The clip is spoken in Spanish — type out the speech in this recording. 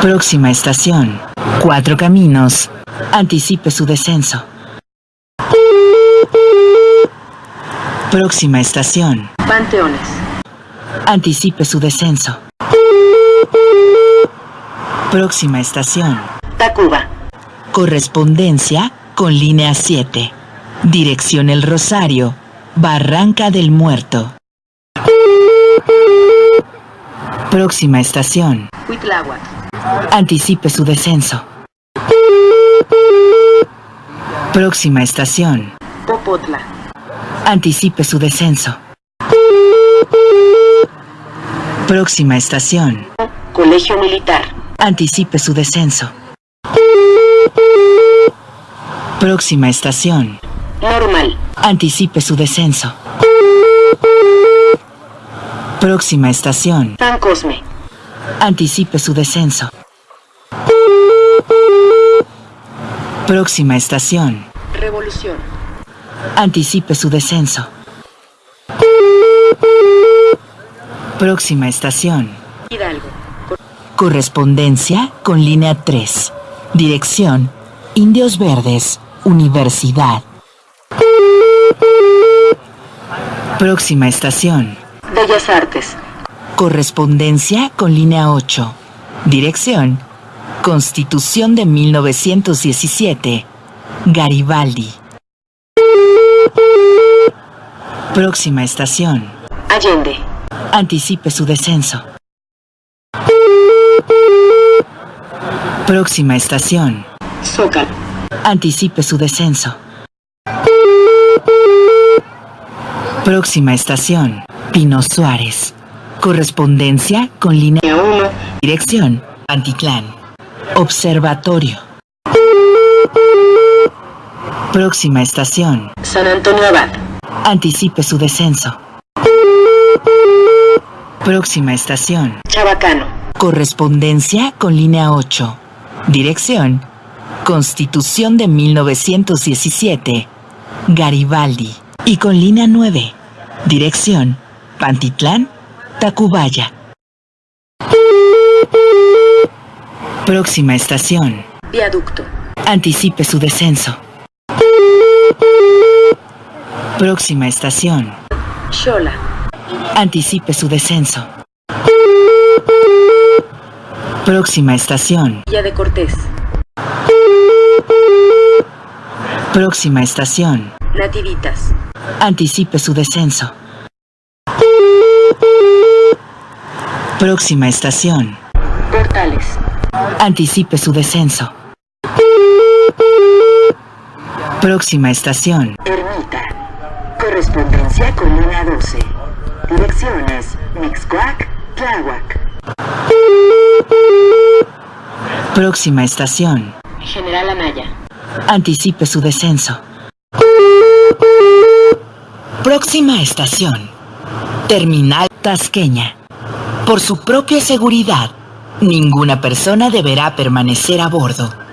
Próxima estación. Cuatro Caminos. Anticipe su descenso. Próxima estación. Panteones. Anticipe su descenso. Próxima estación. Tacuba. Correspondencia con línea 7. Dirección El Rosario. Barranca del Muerto. Próxima estación. Huitláhuac. Anticipe su descenso. Próxima estación. Popotla. Anticipe su descenso. Próxima estación. Colegio Militar. Anticipe su descenso. Próxima estación. Normal. Anticipe su descenso. Próxima estación. San Cosme. Anticipe su descenso. Próxima estación. Revolución. Anticipe su descenso. Próxima estación. Hidalgo. Correspondencia con línea 3. Dirección Indios Verdes, Universidad. Próxima estación. Bellas Artes. Correspondencia con línea 8. Dirección Constitución de 1917. Garibaldi. Próxima estación. Allende. Anticipe su descenso. Próxima estación. Zócalo. Anticipe su descenso. Próxima estación. Pino Suárez. Correspondencia con línea Línea 1. Dirección. Anticlán. Observatorio. Próxima estación. San Antonio Abad. Anticipe su descenso. Próxima estación. Chabacano. Correspondencia con línea 8. Dirección. Constitución de 1917. Garibaldi. Y con línea 9. Dirección. Pantitlán. Tacubaya. Próxima estación. Viaducto. Anticipe su descenso. Próxima estación. Xola. Anticipe su descenso. Próxima estación. Villa de Cortés. Próxima estación. Nativitas. Anticipe su descenso. Próxima estación. Portales. Anticipe su descenso. Próxima estación. Ermita. Correspondencia con línea 12. Direcciones. Mixcoac. Tláhuac. Próxima estación. General. Anticipe su descenso. Próxima estación. Terminal Tasqueña. Por su propia seguridad, ninguna persona deberá permanecer a bordo.